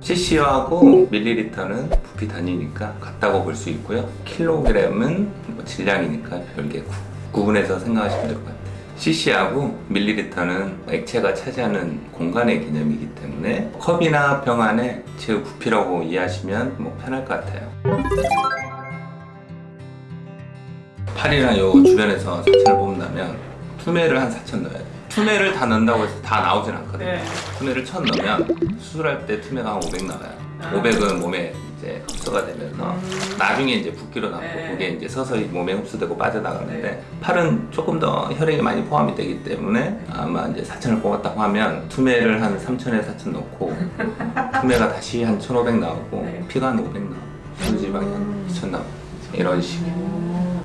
cc하고 밀리리터는 부피 단위니까 같다고 볼 수 있고요. 킬로그램은 뭐 질량이니까 별개 구, 구분해서 생각하시면 될 것 같아요. cc하고 밀리리터는 액체가 차지하는 공간의 개념이기 때문에 컵이나 병 안에 제 부피라고 이해하시면 뭐 편할 것 같아요. 팔이나 요 주변에서 사천을 뽑는다면 투매를 한 4천 넣어야 돼요. 투매를 다 넣는다고 해서 다 나오진 않거든요. 네. 투매를 천 넣으면 수술할 때 투매가 한 500 나와요. 아. 500은 몸에 이제 흡수가 되면서 음. 나중에 이제 붓기로 남고 네. 그게 이제 서서히 몸에 흡수되고 빠져나가는데 네. 팔은 조금 더 혈액이 많이 포함이 되기 때문에 아마 이제 4천을 뽑았다고 하면 투매를 한 3천에 4천 넣고 투매가 다시 한 1,500 나오고 네. 피가 한 500 나오고 수지방이 한 음. 2천 나오고 이런 식이에요. 오.